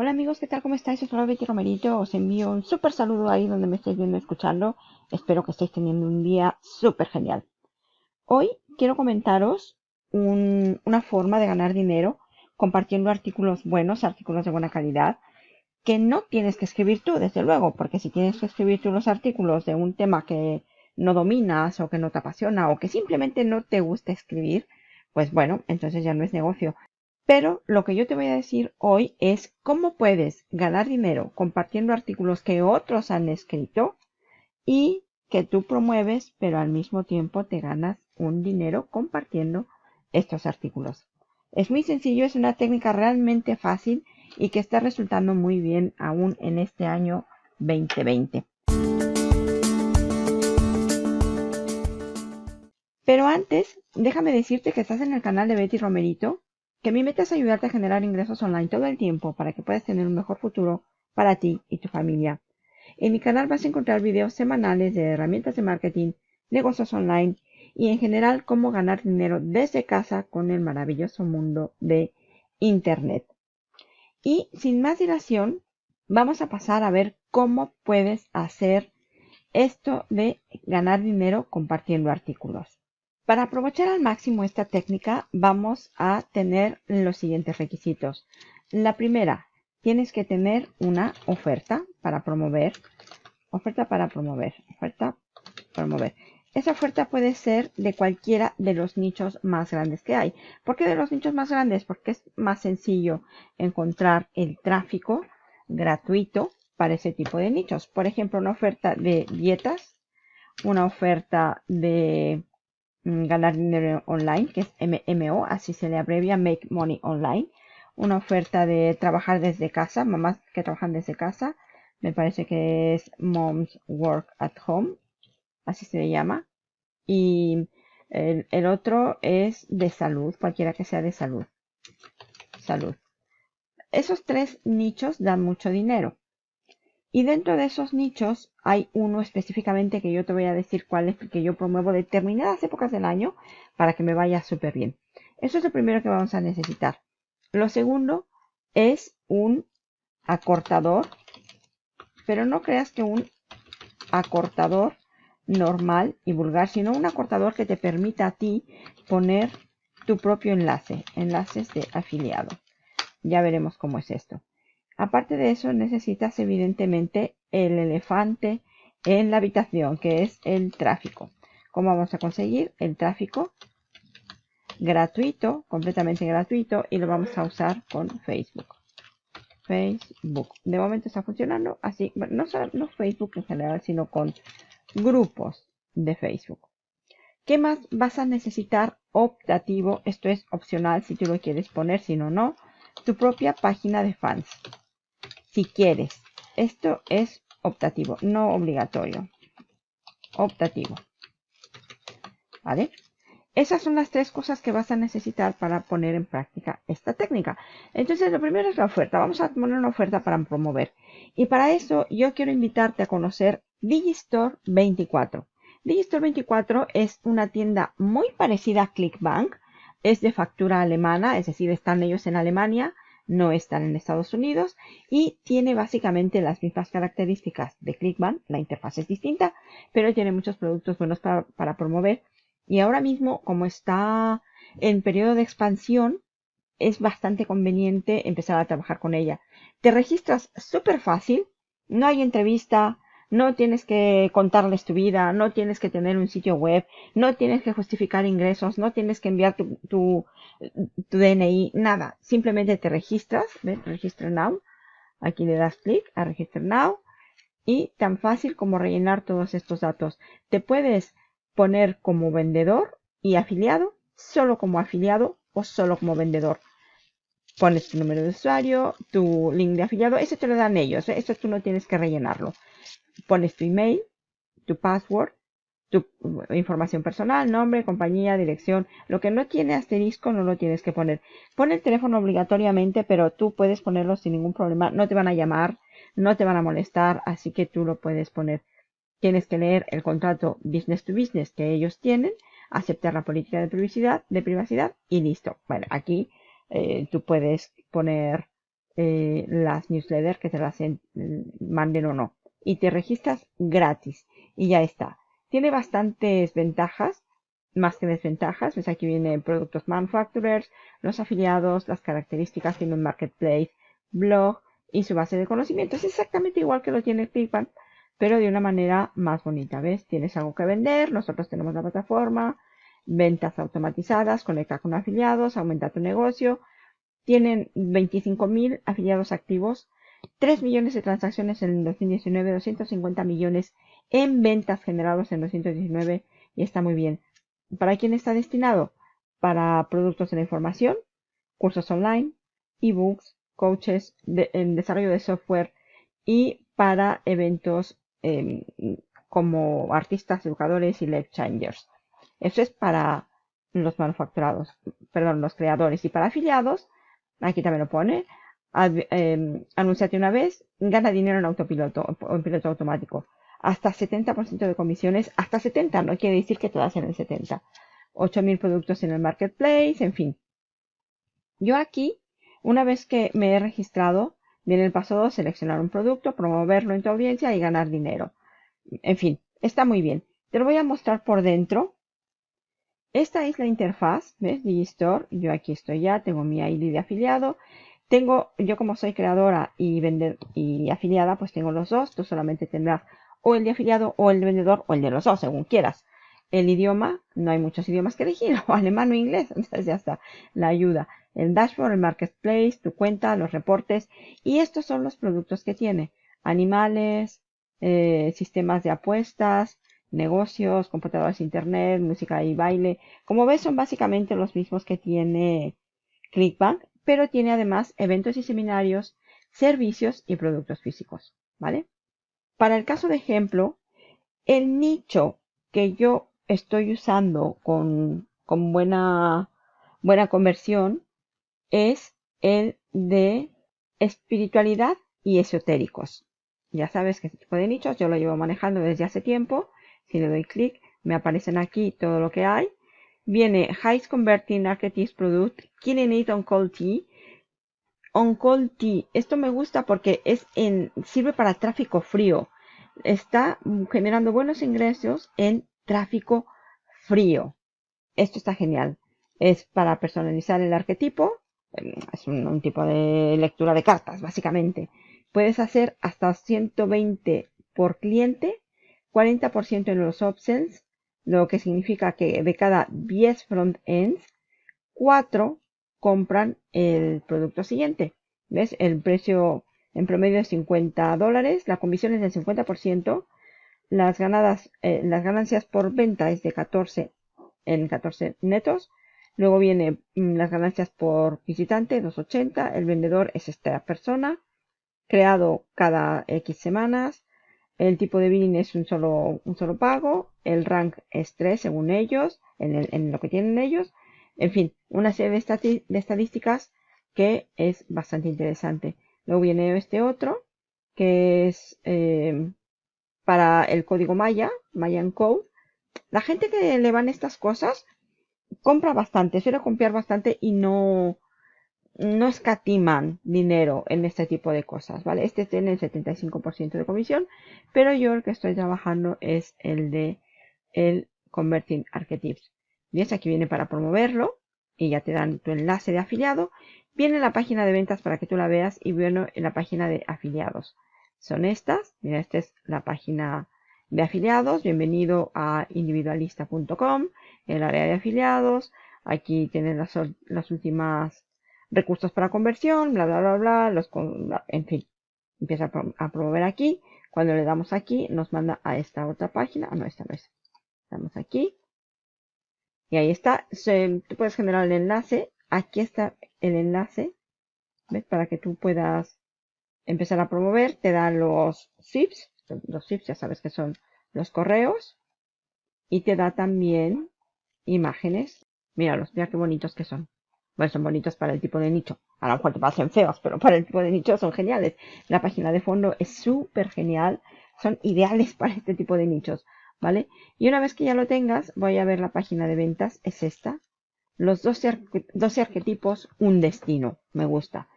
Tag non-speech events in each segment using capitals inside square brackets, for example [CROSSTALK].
Hola amigos, ¿qué tal? ¿Cómo estáis? Soy Betty Romerito. Os envío un súper saludo ahí donde me estáis viendo escuchando. Espero que estéis teniendo un día súper genial. Hoy quiero comentaros una forma de ganar dinero compartiendo artículos buenos, artículos de buena calidad, que no tienes que escribir tú, desde luego, porque si tienes que escribir tú los artículos de un tema que no dominas o que no te apasiona o que simplemente no te gusta escribir, pues bueno, entonces ya no es negocio. Pero lo que yo te voy a decir hoy es cómo puedes ganar dinero compartiendo artículos que otros han escrito y que tú promueves, pero al mismo tiempo te ganas un dinero compartiendo estos artículos. Es muy sencillo, es una técnica realmente fácil y que está resultando muy bien aún en este año 2020. Pero antes, déjame decirte que estás en el canal de Betty Romerito que mi meta es ayudarte a generar ingresos online todo el tiempo para que puedas tener un mejor futuro para ti y tu familia. En mi canal vas a encontrar videos semanales de herramientas de marketing, negocios online y en general cómo ganar dinero desde casa con el maravilloso mundo de Internet. Y sin más dilación, vamos a pasar a ver cómo puedes hacer esto de ganar dinero compartiendo artículos. Para aprovechar al máximo esta técnica vamos a tener los siguientes requisitos. La primera, tienes que tener una oferta para promover. Oferta para promover. Oferta promover. Esa oferta puede ser de cualquiera de los nichos más grandes que hay. ¿Por qué de los nichos más grandes? Porque es más sencillo encontrar el tráfico gratuito para ese tipo de nichos. Por ejemplo, una oferta de dietas, una oferta de ganar dinero online, que es MMO, así se le abrevia Make Money Online. Una oferta de trabajar desde casa, mamás que trabajan desde casa. Me parece que es Moms Work at Home, así se le llama. Y el, el otro es de salud, cualquiera que sea de salud. Salud. Esos tres nichos dan mucho dinero. Y dentro de esos nichos hay uno específicamente que yo te voy a decir cuál es, que yo promuevo determinadas épocas del año para que me vaya súper bien. Eso es lo primero que vamos a necesitar. Lo segundo es un acortador, pero no creas que un acortador normal y vulgar, sino un acortador que te permita a ti poner tu propio enlace, enlaces de afiliado. Ya veremos cómo es esto. Aparte de eso, necesitas evidentemente el elefante en la habitación, que es el tráfico. ¿Cómo vamos a conseguir el tráfico? Gratuito, completamente gratuito, y lo vamos a usar con Facebook. Facebook. De momento está funcionando así, no solo Facebook en general, sino con grupos de Facebook. ¿Qué más vas a necesitar optativo? Esto es opcional si tú lo quieres poner, si no, no. Tu propia página de fans si quieres. Esto es optativo, no obligatorio. Optativo. ¿Vale? Esas son las tres cosas que vas a necesitar para poner en práctica esta técnica. Entonces, lo primero es la oferta. Vamos a poner una oferta para promover. Y para eso, yo quiero invitarte a conocer Digistore 24. Digistore 24 es una tienda muy parecida a Clickbank. Es de factura alemana, es decir, están ellos en Alemania no están en Estados Unidos y tiene básicamente las mismas características de Clickbank. La interfaz es distinta, pero tiene muchos productos buenos para, promover. Y ahora mismo, como está en periodo de expansión, es bastante conveniente empezar a trabajar con ella. Te registras súper fácil, no hay entrevista, no tienes que contarles tu vida, no tienes que tener un sitio web, no tienes que justificar ingresos, no tienes que enviar tu, DNI, nada. Simplemente te registras, ¿ves? Register Now. Aquí le das clic a Register Now. Y tan fácil como rellenar todos estos datos. Te puedes poner como vendedor y afiliado, solo como afiliado o solo como vendedor. Pones tu número de usuario, tu link de afiliado, eso te lo dan ellos, ¿eh? eso tú no tienes que rellenarlo pones tu email, tu password, tu información personal, nombre, compañía, dirección. Lo que no tiene asterisco no lo tienes que poner. Pon el teléfono obligatoriamente, pero tú puedes ponerlo sin ningún problema. No te van a llamar, no te van a molestar, así que tú lo puedes poner. Tienes que leer el contrato business to business que ellos tienen, aceptar la política de privacidad, de privacidad y listo. Bueno, aquí eh, tú puedes poner eh, las newsletters que te las manden o no. Y te registras gratis. Y ya está. Tiene bastantes ventajas, más que desventajas. Pues aquí vienen productos manufacturers, los afiliados, las características, tiene un marketplace, blog y su base de conocimientos. Es exactamente igual que lo tiene ClickBank, pero de una manera más bonita. ¿Ves? Tienes algo que vender, nosotros tenemos la plataforma, ventas automatizadas, conecta con afiliados, aumenta tu negocio. Tienen 25.000 afiliados activos, 3 millones de transacciones en el 2019, 250 millones en ventas generados en 2019 y está muy bien. ¿Para quién está destinado? Para productos de la información, cursos online, ebooks, coaches, en desarrollo de software y para eventos em, como artistas, educadores y life changers. Eso es para los manufacturados, perdón, los creadores. Y para afiliados, aquí también lo pone, eh, anunciate una vez, gana dinero en autopiloto o en piloto automático. Hasta 70% de comisiones, hasta 70, no quiere decir que todas en el 70. 8.000 productos en el marketplace, en fin. Yo aquí, una vez que me he registrado, viene el paso 2, seleccionar un producto, promoverlo en tu audiencia y ganar dinero. En fin, está muy bien. Te lo voy a mostrar por dentro esta es la interfaz, ¿ves? Digistore. Yo aquí estoy ya, tengo mi ID de afiliado. Tengo, yo como soy creadora y, vender, y afiliada, pues tengo los dos. Tú solamente tendrás o el de afiliado o el de vendedor o el de los dos, según quieras. El idioma, no hay muchos idiomas que elegir, [LAUGHS] o alemán o inglés, [LAUGHS] entonces ya está. La ayuda, el dashboard, el marketplace, tu cuenta, los reportes. Y estos son los productos que tiene. Animales, eh, sistemas de apuestas, negocios, computadoras, internet, música y baile. Como ves, son básicamente los mismos que tiene Clickbank, pero tiene además eventos y seminarios, servicios y productos físicos, ¿vale? Para el caso de ejemplo, el nicho que yo estoy usando con, con buena, buena conversión es el de espiritualidad y esotéricos. Ya sabes que este tipo de nichos yo lo llevo manejando desde hace tiempo si le doy clic, me aparecen aquí todo lo que hay. Viene Highest Converting Archetypes Product, Killing It on Cold Tea. On Cold Tea, esto me gusta porque es en, sirve para tráfico frío. Está generando buenos ingresos en tráfico frío. Esto está genial. Es para personalizar el arquetipo. Es un, un tipo de lectura de cartas, básicamente. Puedes hacer hasta 120 por cliente 40% en los upsells, lo que significa que de cada 10 front-ends, 4 compran el producto siguiente. ¿Ves? El precio en promedio es 50 dólares, la comisión es del 50%, las, ganadas, eh, las ganancias por venta es de 14 en 14 netos, luego viene mm, las ganancias por visitante, 280, el vendedor es esta persona, creado cada X semanas, el tipo de billing es un solo, un solo pago. El rank es 3 según ellos, en, lo que tienen ellos. En fin, una serie de, estadísticas que es bastante interesante. Luego viene este otro, que es eh, para el código Maya, Mayan Code. La gente que le van estas cosas compra bastante, suele comprar bastante y no, no escatiman dinero en este tipo de cosas, ¿vale? Este tiene el 75% de comisión, pero yo el que estoy trabajando es el de el Converting Archetypes. ¿Ves? Aquí viene para promoverlo y ya te dan tu enlace de afiliado. Viene la página de ventas para que tú la veas y bueno, en la página de afiliados. Son estas. Mira, esta es la página de afiliados. Bienvenido a individualista.com, el área de afiliados. Aquí tienes las, las últimas recursos para conversión, bla, bla, bla, bla, los, en fin, empieza a, promover aquí. Cuando le damos aquí, nos manda a esta otra página. Ah, no, esta no es. Damos aquí. Y ahí está. Tú puedes generar el enlace. Aquí está el enlace. ¿Ves? Para que tú puedas empezar a promover. Te da los zips. Los zips ya sabes que son los correos. Y te da también imágenes. Míralos, mira qué bonitos que son. Bueno, son bonitos para el tipo de nicho. A lo mejor te parecen feos, pero para el tipo de nicho son geniales. La página de fondo es súper genial. Son ideales para este tipo de nichos, ¿vale? Y una vez que ya lo tengas, voy a ver la página de ventas. Es esta. Los 12, 12 arquetipos, un destino. Me gusta.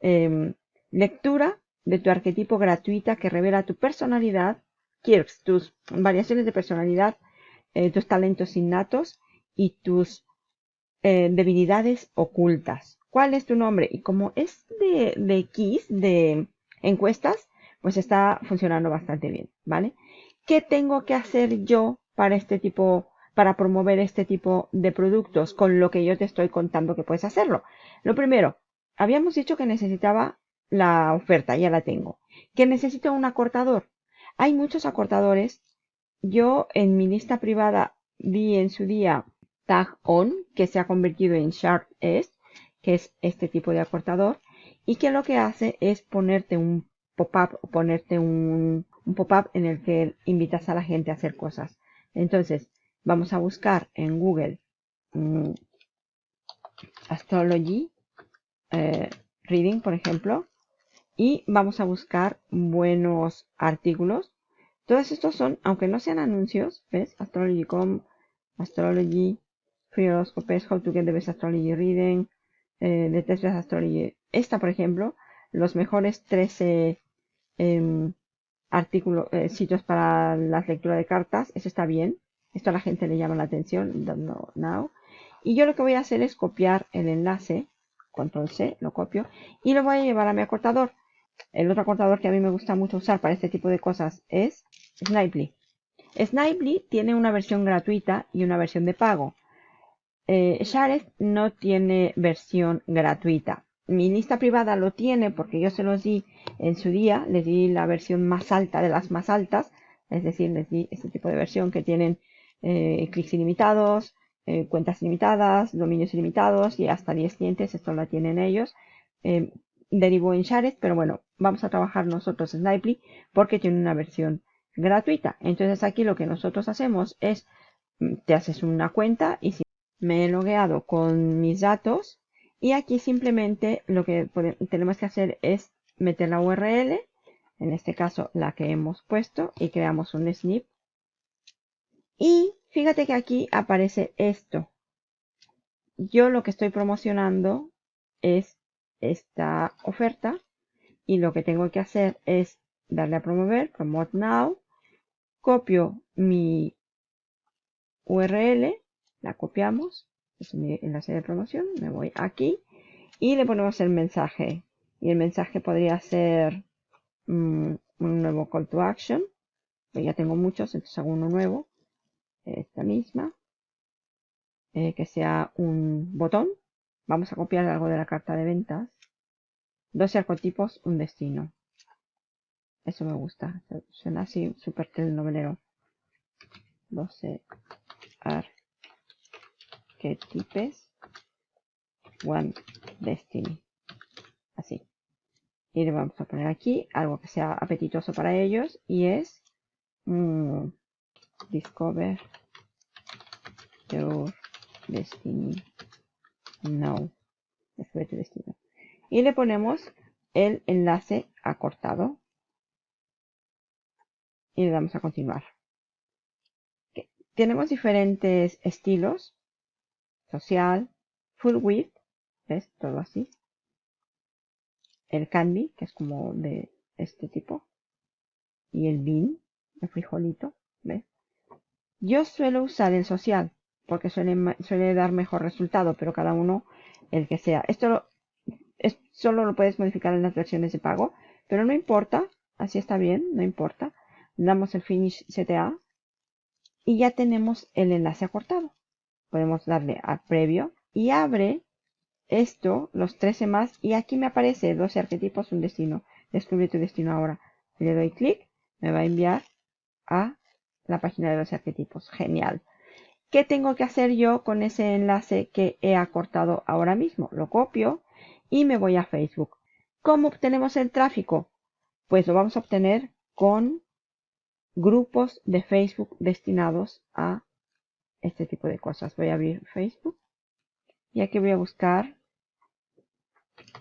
em, lectura de tu arquetipo gratuita que revela tu personalidad, quirks, tus variaciones de personalidad, eh, tus talentos innatos y tus eh, debilidades ocultas. ¿Cuál es tu nombre? Y como es de, de de encuestas, pues está funcionando bastante bien, ¿vale? ¿Qué tengo que hacer yo para este tipo, para promover este tipo de productos con lo que yo te estoy contando que puedes hacerlo? Lo primero, habíamos dicho que necesitaba la oferta, ya la tengo. Que necesito un acortador. Hay muchos acortadores. Yo en mi lista privada vi en su día Tag On, que se ha convertido en Sharp S, que es este tipo de acortador, y que lo que hace es ponerte un pop-up o ponerte un, pop-up en el que invitas a la gente a hacer cosas. Entonces, vamos a buscar en Google mm, Astrology eh, Reading, por ejemplo, y vamos a buscar buenos artículos. Todos estos son, aunque no sean anuncios, ¿ves? Astrology.com, Astrology, Horoscopes, How to Get the Best Astrology Reading, eh, de Best Astrology. Esta, por ejemplo, los mejores 13 em, artículos, eh, sitios para la lectura de cartas. Eso está bien. Esto a la gente le llama la atención. Now. Y yo lo que voy a hacer es copiar el enlace. Control C, lo copio. Y lo voy a llevar a mi acortador. El otro acortador que a mí me gusta mucho usar para este tipo de cosas es Snipely. Snipely tiene una versión gratuita y una versión de pago. Eh, no tiene versión gratuita. Mi lista privada lo tiene porque yo se los di en su día, les di la versión más alta de las más altas, es decir, les di este tipo de versión que tienen eh, clics ilimitados, eh, cuentas ilimitadas, dominios ilimitados y hasta 10 clientes, esto lo tienen ellos. Eh, derivó en Shared, pero bueno, vamos a trabajar nosotros en Snipely porque tiene una versión gratuita. Entonces aquí lo que nosotros hacemos es, mm, te haces una cuenta y si me he logueado con mis datos y aquí simplemente lo que tenemos que hacer es meter la URL, en este caso la que hemos puesto y creamos un snip. Y fíjate que aquí aparece esto. Yo lo que estoy promocionando es esta oferta y lo que tengo que hacer es darle a promover, promote now, copio mi URL, la copiamos, es mi enlace de promoción, me voy aquí y le ponemos el mensaje y el mensaje podría ser mm, un nuevo call to action, pues ya tengo muchos, entonces hago uno nuevo, esta misma, eh, que sea un botón Vamos a copiar algo de la carta de ventas. 12 arcotipos, un destino. Eso me gusta. Suena así súper telenovelero. 12 arquetipes, one destiny. Así. Y le vamos a poner aquí algo que sea apetitoso para ellos y es mm, Discover Your Destiny no. tu destino. Y le ponemos el enlace acortado. Y le damos a continuar. Tenemos diferentes estilos. Social, full width, ¿ves? Todo así. El candy, que es como de este tipo. Y el bean, el frijolito, ¿ves? Yo suelo usar el social porque suele, dar mejor resultado, pero cada uno el que sea. Esto es, solo lo puedes modificar en las versiones de pago, pero no importa, así está bien, no importa. Damos el Finish CTA y ya tenemos el enlace acortado. Podemos darle a previo y abre esto, los 13 más, y aquí me aparece 12 arquetipos, un destino. Descubre tu destino ahora. Le doy clic, me va a enviar a la página de los arquetipos. Genial. ¿Qué tengo que hacer yo con ese enlace que he acortado ahora mismo? Lo copio y me voy a Facebook. ¿Cómo obtenemos el tráfico? Pues lo vamos a obtener con grupos de Facebook destinados a este tipo de cosas. Voy a abrir Facebook. Y aquí voy a buscar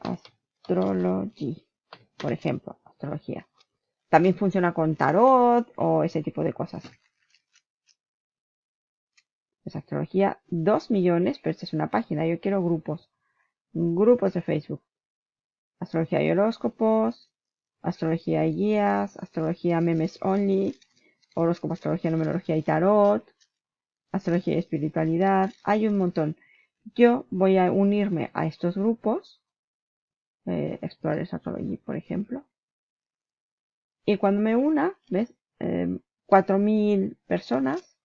Astrology, por ejemplo, astrología. También funciona con tarot o ese tipo de cosas. Es astrología, 2 millones, pero esta es una página, yo quiero grupos, grupos de Facebook, astrología y horóscopos, astrología y guías, astrología memes only, horóscopo, astrología, numerología y tarot, astrología y espiritualidad. Hay un montón. Yo voy a unirme a estos grupos, eh, Explorers Astrology, por ejemplo. Y cuando me una, ¿ves? Eh, 4.000 personas.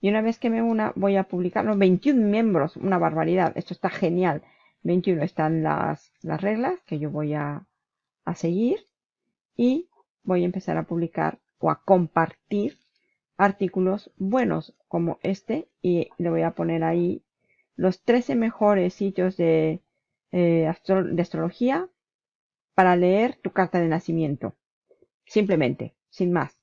Y una vez que me una, voy a publicarlo. 21 miembros, una barbaridad. Esto está genial. 21 están las, las reglas que yo voy a, a seguir. Y voy a empezar a publicar o a compartir artículos buenos como este. Y le voy a poner ahí los 13 mejores sitios de, eh, de astrología para leer tu carta de nacimiento. Simplemente, sin más.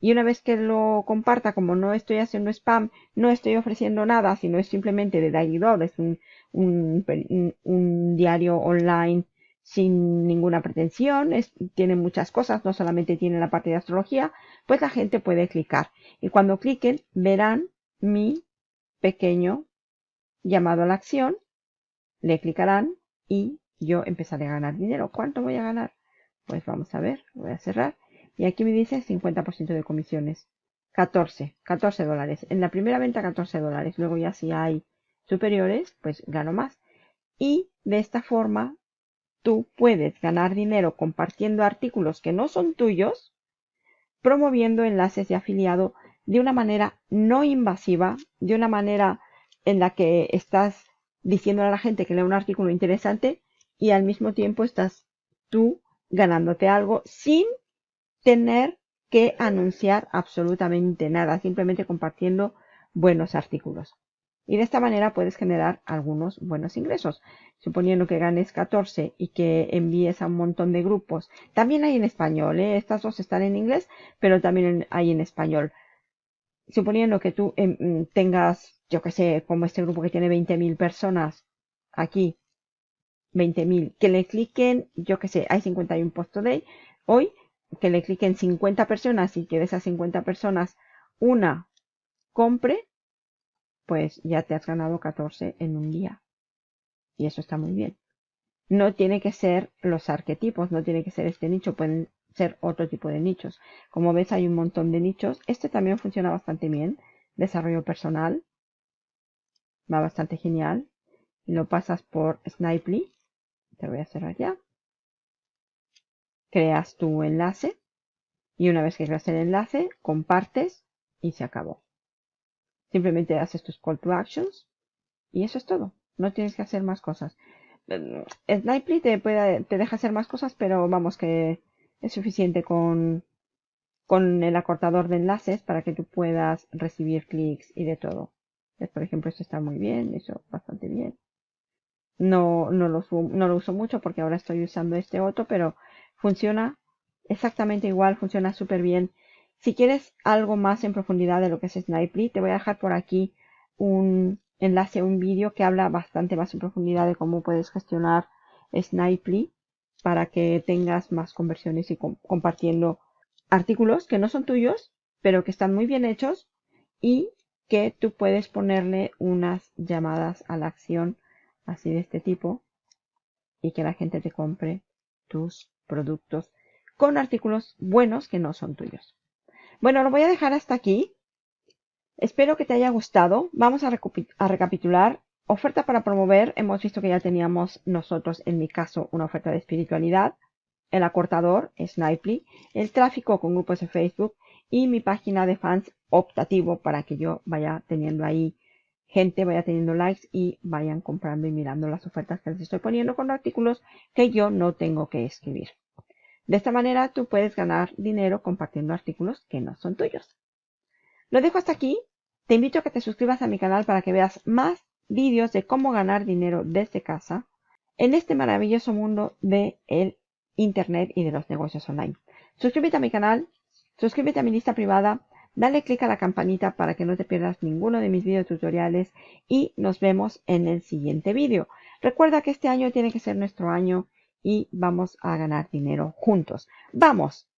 Y una vez que lo comparta, como no estoy haciendo spam, no estoy ofreciendo nada, sino es simplemente de Daily es un, un, diario online sin ninguna pretensión, tiene muchas cosas, no solamente tiene la parte de astrología, pues la gente puede clicar. Y cuando cliquen, verán mi pequeño llamado a la acción, le clicarán y yo empezaré a ganar dinero. ¿Cuánto voy a ganar? Pues vamos a ver, voy a cerrar. Y aquí me dice 50% de comisiones. 14, 14 dólares. En la primera venta 14 dólares. Luego ya si hay superiores, pues gano más. Y de esta forma tú puedes ganar dinero compartiendo artículos que no son tuyos, promoviendo enlaces de afiliado de una manera no invasiva, de una manera en la que estás diciendo a la gente que lea un artículo interesante y al mismo tiempo estás tú ganándote algo sin tener que anunciar absolutamente nada, simplemente compartiendo buenos artículos. Y de esta manera puedes generar algunos buenos ingresos. Suponiendo que ganes 14 y que envíes a un montón de grupos. También hay en español, ¿eh? estas dos están en inglés, pero también hay en español. Suponiendo que tú em, tengas, yo que sé, como este grupo que tiene 20.000 personas aquí, 20.000, que le cliquen, yo que sé, hay 51 post today, hoy, que le cliquen 50 personas y que de esas 50 personas una compre, pues ya te has ganado 14 en un día. Y eso está muy bien. No tiene que ser los arquetipos, no tiene que ser este nicho, pueden ser otro tipo de nichos. Como ves hay un montón de nichos. Este también funciona bastante bien. Desarrollo personal. Va bastante genial. Y lo pasas por Snipely. Te voy a cerrar ya creas tu enlace y una vez que creas el enlace, compartes y se acabó. Simplemente haces tus call to actions y eso es todo. No tienes que hacer más cosas. Eh, Snipely te, puede, te deja hacer más cosas, pero vamos que es suficiente con, con el acortador de enlaces para que tú puedas recibir clics y de todo. Por ejemplo, esto está muy bien, eso bastante bien. No, no, lo, no lo uso mucho porque ahora estoy usando este otro, pero Funciona exactamente igual, funciona súper bien. Si quieres algo más en profundidad de lo que es Snipely, te voy a dejar por aquí un enlace a un vídeo que habla bastante más en profundidad de cómo puedes gestionar Snipely para que tengas más conversiones y compartiendo artículos que no son tuyos, pero que están muy bien hechos y que tú puedes ponerle unas llamadas a la acción así de este tipo y que la gente te compre tus productos con artículos buenos que no son tuyos. Bueno, lo voy a dejar hasta aquí. Espero que te haya gustado. Vamos a, recapitular. Oferta para promover. Hemos visto que ya teníamos nosotros, en mi caso, una oferta de espiritualidad. El acortador, Snipely. El tráfico con grupos de Facebook. Y mi página de fans optativo para que yo vaya teniendo ahí gente vaya teniendo likes y vayan comprando y mirando las ofertas que les estoy poniendo con artículos que yo no tengo que escribir. De esta manera tú puedes ganar dinero compartiendo artículos que no son tuyos. Lo dejo hasta aquí. Te invito a que te suscribas a mi canal para que veas más vídeos de cómo ganar dinero desde casa en este maravilloso mundo de el Internet y de los negocios online. Suscríbete a mi canal, suscríbete a mi lista privada, dale click a la campanita para que no te pierdas ninguno de mis videos tutoriales y nos vemos en el siguiente vídeo. Recuerda que este año tiene que ser nuestro año y vamos a ganar dinero juntos. ¡Vamos!